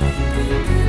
Música